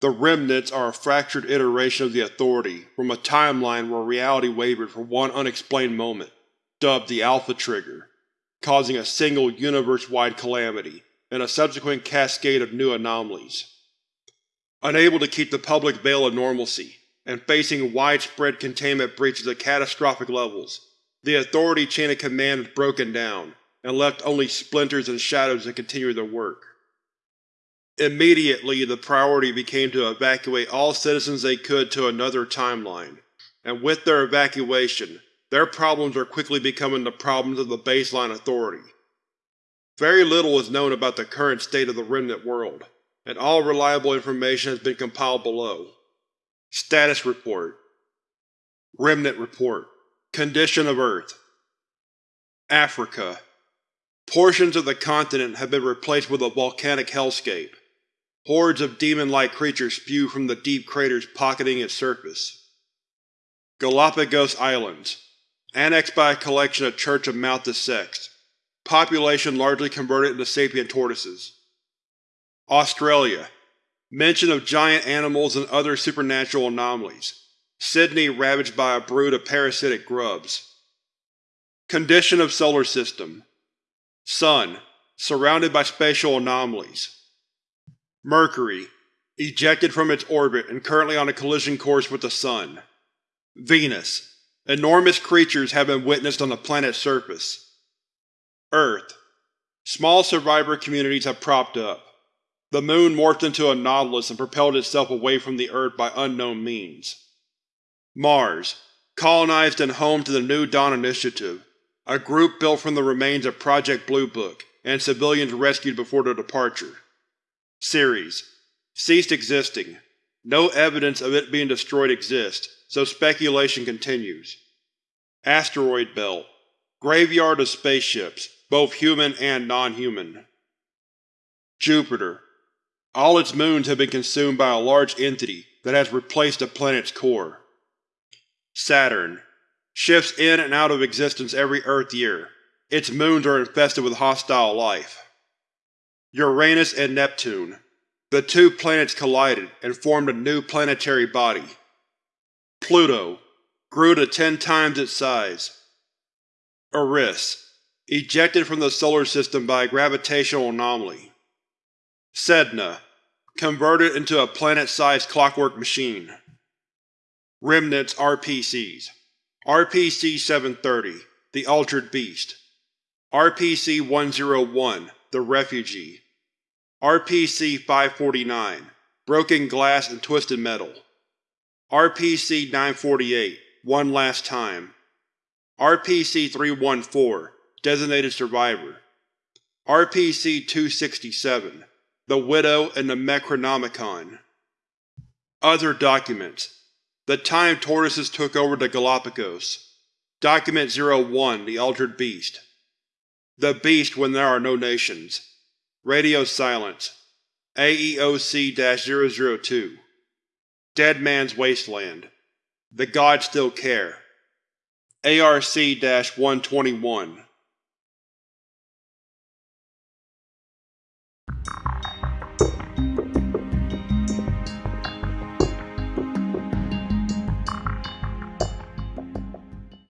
The Remnants are a fractured iteration of the Authority from a timeline where reality wavered for one unexplained moment, dubbed the Alpha Trigger, causing a single universe-wide calamity and a subsequent cascade of new anomalies. Unable to keep the public veil of normalcy, and facing widespread containment breaches at catastrophic levels, the Authority chain of command has broken down, and left only splinters and shadows to continue their work. Immediately, the priority became to evacuate all citizens they could to another timeline, and with their evacuation, their problems are quickly becoming the problems of the baseline authority. Very little is known about the current state of the Remnant world, and all reliable information has been compiled below. Status Report Remnant Report Condition of Earth Africa Portions of the continent have been replaced with a volcanic hellscape. Hordes of demon-like creatures spew from the deep craters pocketing its surface. Galapagos Islands Annexed by a collection of Church of Malthus sects. Population largely converted into sapient tortoises. Australia Mention of giant animals and other supernatural anomalies. Sydney ravaged by a brood of parasitic grubs. Condition of Solar System Sun, surrounded by spatial anomalies. Mercury, ejected from its orbit and currently on a collision course with the Sun. Venus, enormous creatures have been witnessed on the planet's surface. Earth, small survivor communities have propped up. The Moon morphed into a nautilus and propelled itself away from the Earth by unknown means. Mars, colonized and home to the New Dawn Initiative, a group built from the remains of Project Blue Book, and civilians rescued before their departure. Ceres ceased existing. No evidence of it being destroyed exists, so speculation continues. Asteroid Belt Graveyard of spaceships, both human and non-human. Jupiter All its moons have been consumed by a large entity that has replaced the planet's core. Saturn Shifts in and out of existence every Earth year. Its moons are infested with hostile life. Uranus and Neptune. The two planets collided and formed a new planetary body. Pluto grew to ten times its size. Eris ejected from the Solar System by a gravitational anomaly. Sedna converted into a planet-sized clockwork machine. Remnants RPCs RPC-730 The Altered Beast RPC-101 The Refugee. RPC-549 Broken Glass and Twisted Metal. RPC-948 One Last Time. RPC-314 Designated Survivor. RPC-267 The Widow and the Necronomicon. Other Documents. The time tortoises took over the Galapagos. Document 01 The Altered Beast The Beast when there are no nations. Radio silence. AEOC-002 Dead Man's Wasteland. The Gods Still Care. ARC-121